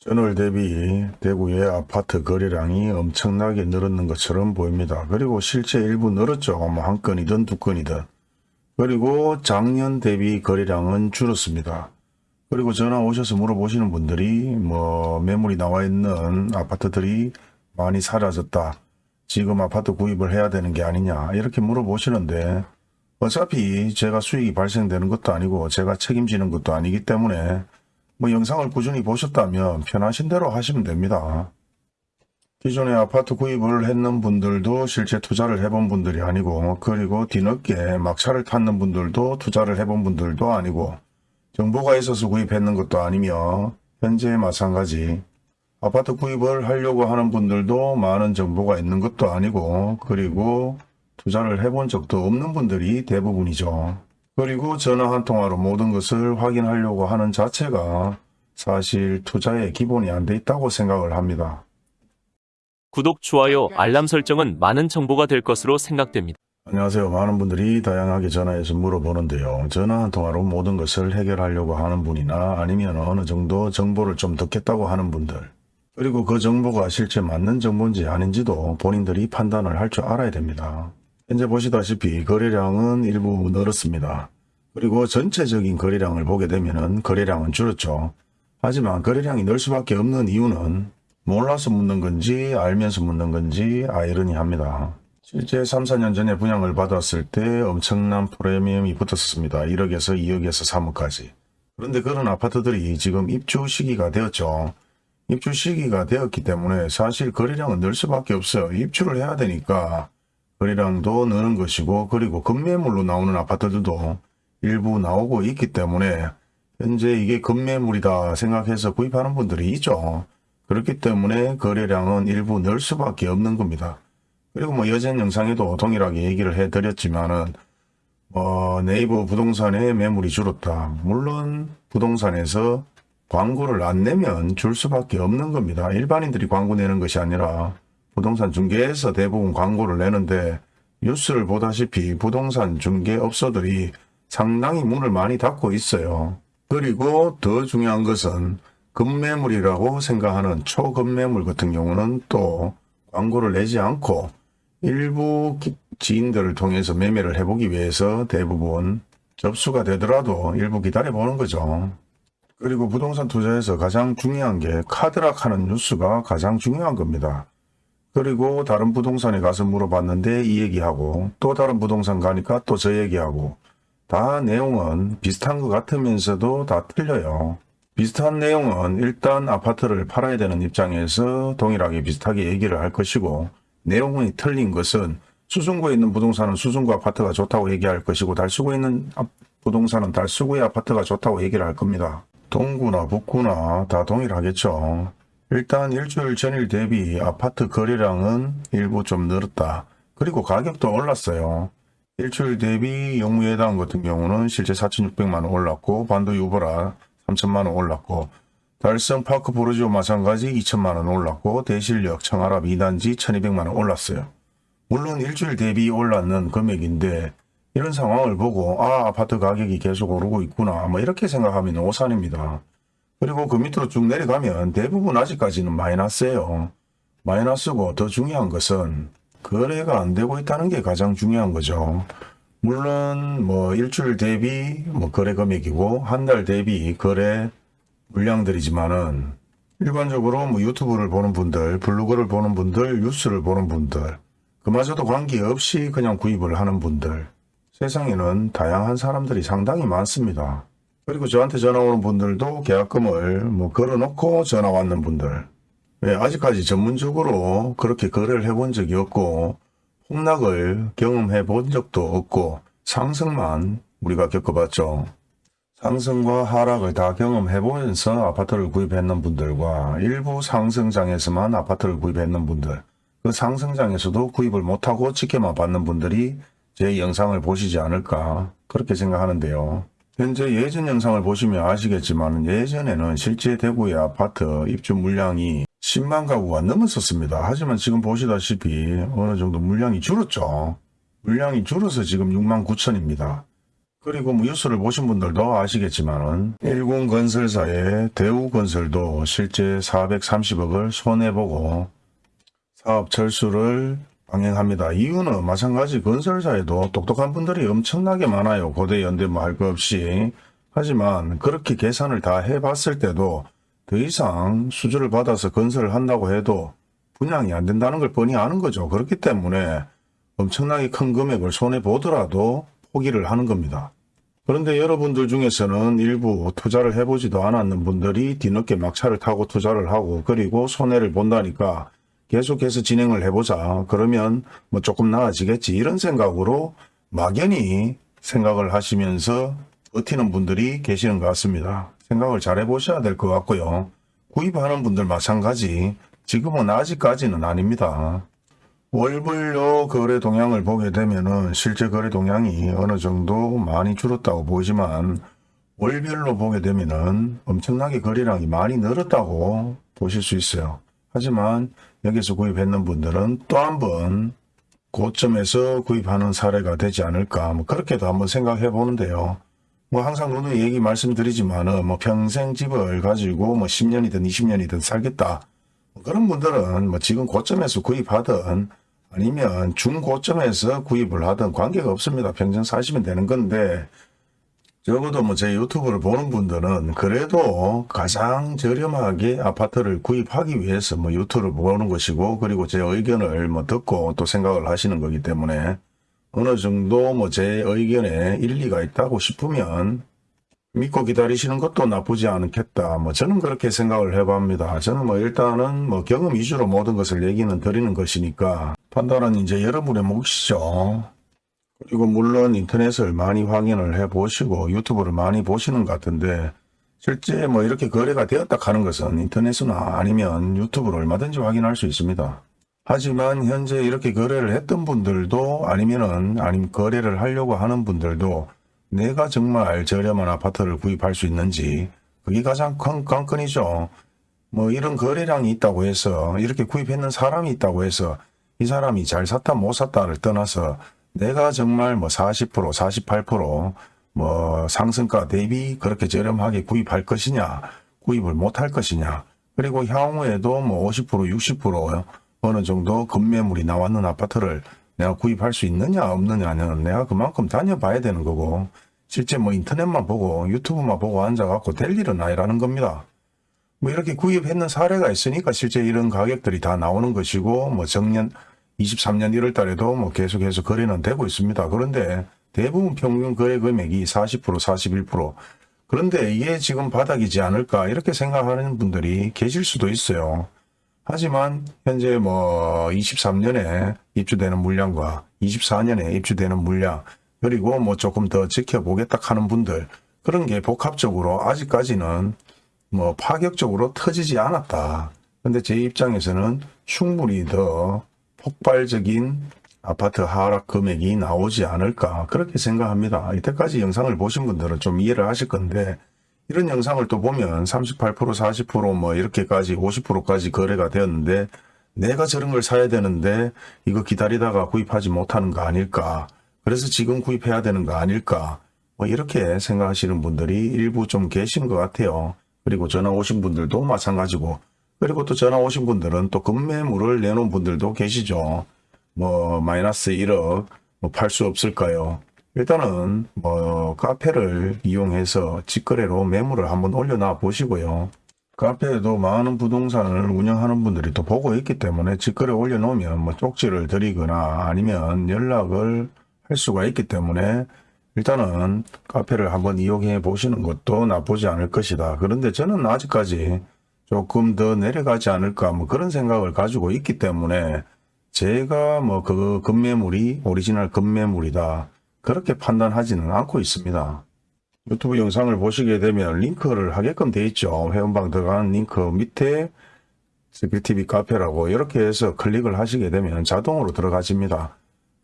전월 대비 대구의 아파트 거래량이 엄청나게 늘었는 것처럼 보입니다. 그리고 실제 일부 늘었죠. 뭐 한 건이든 두 건이든. 그리고 작년 대비 거래량은 줄었습니다. 그리고 전화 오셔서 물어보시는 분들이 뭐 매물이 나와 있는 아파트들이 많이 사라졌다. 지금 아파트 구입을 해야 되는 게 아니냐 이렇게 물어보시는데 어차피 제가 수익이 발생되는 것도 아니고 제가 책임지는 것도 아니기 때문에 뭐 영상을 꾸준히 보셨다면 편하신 대로 하시면 됩니다. 기존에 아파트 구입을 했는 분들도 실제 투자를 해본 분들이 아니고 그리고 뒤늦게 막차를 탔는 분들도 투자를 해본 분들도 아니고 정보가 있어서 구입했는 것도 아니며 현재 마찬가지 아파트 구입을 하려고 하는 분들도 많은 정보가 있는 것도 아니고 그리고 투자를 해본 적도 없는 분들이 대부분이죠. 그리고 전화 한 통화로 모든 것을 확인하려고 하는 자체가 사실 투자의 기본이 안 돼 있다고 생각을 합니다. 구독, 좋아요, 알람 설정은 많은 정보가 될 것으로 생각됩니다. 안녕하세요. 많은 분들이 다양하게 전화해서 물어보는데요. 전화 한 통화로 모든 것을 해결하려고 하는 분이나 아니면 어느 정도 정보를 좀 듣겠다고 하는 분들 그리고 그 정보가 실제 맞는 정보인지 아닌지도 본인들이 판단을 할 줄 알아야 됩니다. 현재 보시다시피 거래량은 일부 늘었습니다. 그리고 전체적인 거래량을 보게 되면 거래량은 줄었죠. 하지만 거래량이 늘 수밖에 없는 이유는 몰라서 묻는 건지 알면서 묻는 건지 아이러니합니다. 실제 3, 4년 전에 분양을 받았을 때 엄청난 프리미엄이 붙었습니다. 1억에서 2억에서 3억까지. 그런데 그런 아파트들이 지금 입주 시기가 되었죠. 입주 시기가 되었기 때문에 사실 거래량은 늘 수밖에 없어요. 입주를 해야 되니까 거래량도 느는 것이고 그리고 급매물로 나오는 아파트들도 일부 나오고 있기 때문에 현재 이게 급매물이다 생각해서 구입하는 분들이 있죠. 그렇기 때문에 거래량은 일부 늘 수밖에 없는 겁니다. 그리고 뭐 여전 영상에도 동일하게 얘기를 해드렸지만은 어, 네이버 부동산의 매물이 줄었다. 물론 부동산에서 광고를 안 내면 줄 수밖에 없는 겁니다. 일반인들이 광고 내는 것이 아니라 부동산 중개에서 대부분 광고를 내는데 뉴스를 보다시피 부동산 중개업소들이 상당히 문을 많이 닫고 있어요. 그리고 더 중요한 것은 급매물이라고 생각하는 초급매물 같은 경우는 또 광고를 내지 않고 일부 기- 지인들을 통해서 매매를 해보기 위해서 대부분 접수가 되더라도 일부 기다려보는 거죠. 그리고 부동산 투자에서 가장 중요한 게 카드락하는 뉴스가 가장 중요한 겁니다. 그리고 다른 부동산에 가서 물어봤는데 이 얘기하고 또 다른 부동산 가니까 또 저 얘기하고 다 내용은 비슷한 것 같으면서도 다 틀려요. 비슷한 내용은 일단 아파트를 팔아야 되는 입장에서 동일하게 비슷하게 얘기를 할 것이고 내용이 틀린 것은 수성구에 있는 부동산은 수성구 아파트가 좋다고 얘기할 것이고 달수구에 있는 아- 부동산은 달수구의 아파트가 좋다고 얘기를 할 겁니다. 동구나 북구나 다 동일하겠죠. 일단 일주일 전일 대비 아파트 거래량은 일부 좀 늘었다. 그리고 가격도 올랐어요. 일주일 대비 영무예당 같은 경우는 실제 4,600만원 올랐고 반도 유보라 3천만원 올랐고 달성 파크 보르지오 마찬가지 2천만원 올랐고 대실력 청아랍 2단지 1200만원 올랐어요. 물론 일주일 대비 올랐는 금액인데 이런 상황을 보고 아 아파트 가격이 계속 오르고 있구나 뭐 이렇게 생각하면 오산입니다. 그리고 그 밑으로 쭉 내려가면 대부분 아직까지는 마이너스예요. 마이너스고 더 중요한 것은 거래가 안 되고 있다는 게 가장 중요한 거죠. 물론 뭐 일주일 대비 뭐 거래 금액이고 한 달 대비 거래 물량들이지만은 일반적으로 뭐 유튜브를 보는 분들, 블로그를 보는 분들, 뉴스를 보는 분들, 그마저도 관계없이 그냥 구입을 하는 분들, 세상에는 다양한 사람들이 상당히 많습니다. 그리고 저한테 전화 오는 분들도 계약금을 뭐 걸어놓고 전화 왔는 분들. 왜 아직까지 전문적으로 그렇게 거래를 해본 적이 없고 폭락을 경험해 본 적도 없고 상승만 우리가 겪어봤죠. 상승과 하락을 다 경험해 보면서 아파트를 구입했는 분들과 일부 상승장에서만 아파트를 구입했는 분들 그 상승장에서도 구입을 못하고 지켜만 받는 분들이 제 영상을 보시지 않을까 그렇게 생각하는데요. 현재 예전 영상을 보시면 아시겠지만 예전에는 실제 대구의 아파트 입주 물량이 10만 가구가 넘었었습니다. 하지만 지금 보시다시피 어느 정도 물량이 줄었죠. 물량이 줄어서 지금 6만 9천입니다. 그리고 뭐 뉴스를 보신 분들도 아시겠지만은 일공건설사의 대우건설도 실제 430억을 손해보고 사업 철수를 방행합니다. 이유는 마찬가지 건설사에도 똑똑한 분들이 엄청나게 많아요. 고대 연대 뭐할거 없이. 하지만 그렇게 계산을 다 해봤을 때도 더 이상 수주를 받아서 건설을 한다고 해도 분양이 안 된다는 걸 뻔히 아는 거죠. 그렇기 때문에 엄청나게 큰 금액을 손해보더라도 포기를 하는 겁니다. 그런데 여러분들 중에서는 일부 투자를 해보지도 않았는 분들이 뒤늦게 막차를 타고 투자를 하고 그리고 손해를 본다니까 계속해서 진행을 해보자. 그러면 뭐 조금 나아지겠지. 이런 생각으로 막연히 생각을 하시면서 버티는 분들이 계시는 것 같습니다. 생각을 잘 해보셔야 될 것 같고요. 구입하는 분들 마찬가지. 지금은 아직까지는 아닙니다. 월불로 거래 동향을 보게 되면은 실제 거래 동향이 어느 정도 많이 줄었다고 보이지만 월별로 보게 되면은 엄청나게 거래량이 많이 늘었다고 보실 수 있어요. 하지만 여기서 구입했는 분들은 또 한 번 고점에서 구입하는 사례가 되지 않을까 뭐 그렇게도 한번 생각해 보는데요. 뭐 항상 누누이 얘기 말씀드리지만은 뭐 평생 집을 가지고 뭐 10년이든 20년이든 살겠다. 뭐 그런 분들은 뭐 지금 고점에서 구입하든 아니면 중고점에서 구입을 하든 관계가 없습니다. 평생 사시면 되는 건데 적어도 뭐 제 유튜브를 보는 분들은 그래도 가장 저렴하게 아파트를 구입하기 위해서 뭐 유튜브를 보는 것이고 그리고 제 의견을 뭐 듣고 또 생각을 하시는 거기 때문에 어느 정도 뭐 제 의견에 일리가 있다고 싶으면 믿고 기다리시는 것도 나쁘지 않겠다. 뭐 저는 그렇게 생각을 해봅니다. 저는 뭐 일단은 뭐 경험 위주로 모든 것을 얘기는 드리는 것이니까 판단은 이제 여러분의 몫이죠. 그리고 물론 인터넷을 많이 확인을 해 보시고 유튜브를 많이 보시는 것 같은데 실제 뭐 이렇게 거래가 되었다 하는 것은 인터넷이나 아니면 유튜브로 얼마든지 확인할 수 있습니다. 하지만 현재 이렇게 거래를 했던 분들도 아니면은 아니면 거래를 하려고 하는 분들도 내가 정말 저렴한 아파트를 구입할 수 있는지 그게 가장 큰 관건이죠. 뭐 이런 거래량이 있다고 해서 이렇게 구입했는 사람이 있다고 해서 이 사람이 잘 샀다 못 샀다를 떠나서 내가 정말 뭐 40%, 48%뭐 상승가 대비 그렇게 저렴하게 구입할 것이냐, 구입을 못할 것이냐, 그리고 향후에도 뭐 50%, 60% 어느 정도 급매물이 나왔는 아파트를 내가 구입할 수 있느냐 없느냐는 내가 그만큼 다녀봐야 되는 거고 실제 뭐 인터넷만 보고 유튜브만 보고 앉아갖고 될 일은 아니라는 겁니다. 뭐 이렇게 구입했는 사례가 있으니까 실제 이런 가격들이 다 나오는 것이고 뭐 정년 23년 1월 달에도 뭐 계속해서 거래는 되고 있습니다. 그런데 대부분 평균 거래 금액이 40% 41% 그런데 이게 지금 바닥이지 않을까 이렇게 생각하는 분들이 계실 수도 있어요. 하지만 현재 뭐 23년에 입주되는 물량과 24년에 입주되는 물량 그리고 뭐 조금 더 지켜보겠다 하는 분들 그런 게 복합적으로 아직까지는 뭐 파격적으로 터지지 않았다. 근데 제 입장에서는 충분히 더 폭발적인 아파트 하락 금액이 나오지 않을까 그렇게 생각합니다. 이때까지 영상을 보신 분들은 좀 이해를 하실 건데 이런 영상을 또 보면 38% 40%뭐 이렇게까지 50%까지 거래가 되었는데 내가 저런 걸 사야 되는데 이거 기다리다가 구입하지 못하는 거 아닐까 그래서 지금 구입해야 되는 거 아닐까 뭐 이렇게 생각하시는 분들이 일부 좀 계신 것 같아요. 그리고 전화 오신 분들도 마찬가지고 그리고 또 전화 오신 분들은 또 급매물을 내놓은 분들도 계시죠. 뭐 마이너스 1억 뭐 팔 수 없을까요? 일단은 뭐 카페를 이용해서 직거래로 매물을 한번 올려놔 보시고요. 카페에도 많은 부동산을 운영하는 분들이 또 보고 있기 때문에 직거래 올려놓으면 뭐 쪽지를 드리거나 아니면 연락을 할 수가 있기 때문에 일단은 카페를 한번 이용해 보시는 것도 나쁘지 않을 것이다. 그런데 저는 아직까지 조금 더 내려가지 않을까 뭐 그런 생각을 가지고 있기 때문에 제가 뭐 그 급매물이 오리지널 급매물이다 그렇게 판단하지는 않고 있습니다. 유튜브 영상을 보시게 되면 링크를 하게끔 돼 있죠. 회원방 들어가는 링크 밑에 스킬TV 카페라고 이렇게 해서 클릭을 하시게 되면 자동으로 들어가집니다.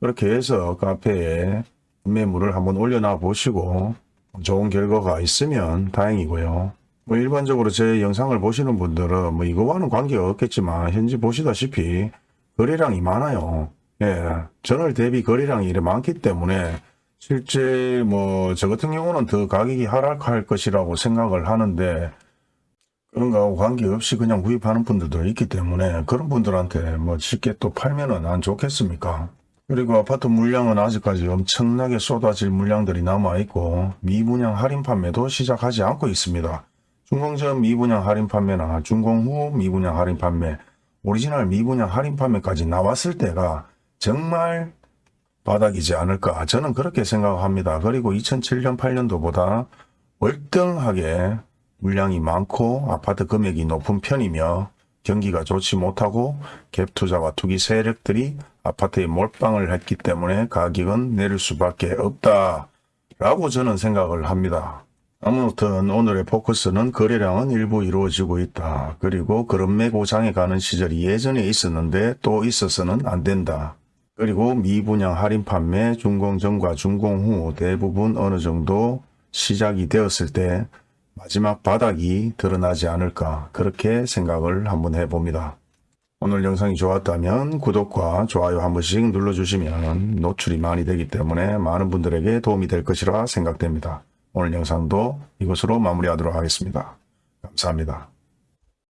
그렇게 해서 카페에 매물을 한번 올려놔 보시고 좋은 결과가 있으면 다행이고요. 뭐 일반적으로 제 영상을 보시는 분들은 뭐 이거와는 관계가 없겠지만 현재 보시다시피 거래량이 많아요. 예, 전월 대비 거래량이 이래 많기 때문에 실제 뭐 저 같은 경우는 더 가격이 하락할 것이라고 생각을 하는데 그런 거하고 관계없이 그냥 구입하는 분들도 있기 때문에 그런 분들한테 뭐 쉽게 또 팔면은 안 좋겠습니까? 그리고 아파트 물량은 아직까지 엄청나게 쏟아질 물량들이 남아있고 미분양 할인 판매도 시작하지 않고 있습니다. 준공전 미분양 할인 판매나 준공 후 미분양 할인 판매, 오리지널 미분양 할인 판매까지 나왔을 때가 정말 바닥이지 않을까 저는 그렇게 생각합니다. 그리고 2007년 8년도보다 월등하게 물량이 많고 아파트 금액이 높은 편이며 경기가 좋지 못하고 갭 투자와 투기 세력들이 아파트에 몰빵을 했기 때문에 가격은 내릴 수밖에 없다 라고 저는 생각을 합니다. 아무튼 오늘의 포커스는 거래량은 일부 이루어지고 있다. 그리고 그런 매고장에 가는 시절이 예전에 있었는데 또 있어서는 안 된다. 그리고 미분양 할인 판매 준공 전과 준공 후 대부분 어느 정도 시작이 되었을 때 마지막 바닥이 드러나지 않을까 그렇게 생각을 한번 해봅니다. 오늘 영상이 좋았다면 구독과 좋아요 한 번씩 눌러주시면 노출이 많이 되기 때문에 많은 분들에게 도움이 될 것이라 생각됩니다. 오늘 영상도 이것으로 마무리하도록 하겠습니다. 감사합니다.